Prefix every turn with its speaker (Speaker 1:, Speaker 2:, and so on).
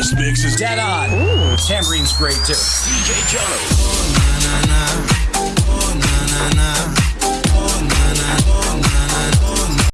Speaker 1: This mix is
Speaker 2: dead on. Ooh. Tambourine's great too.
Speaker 1: DJ Jono.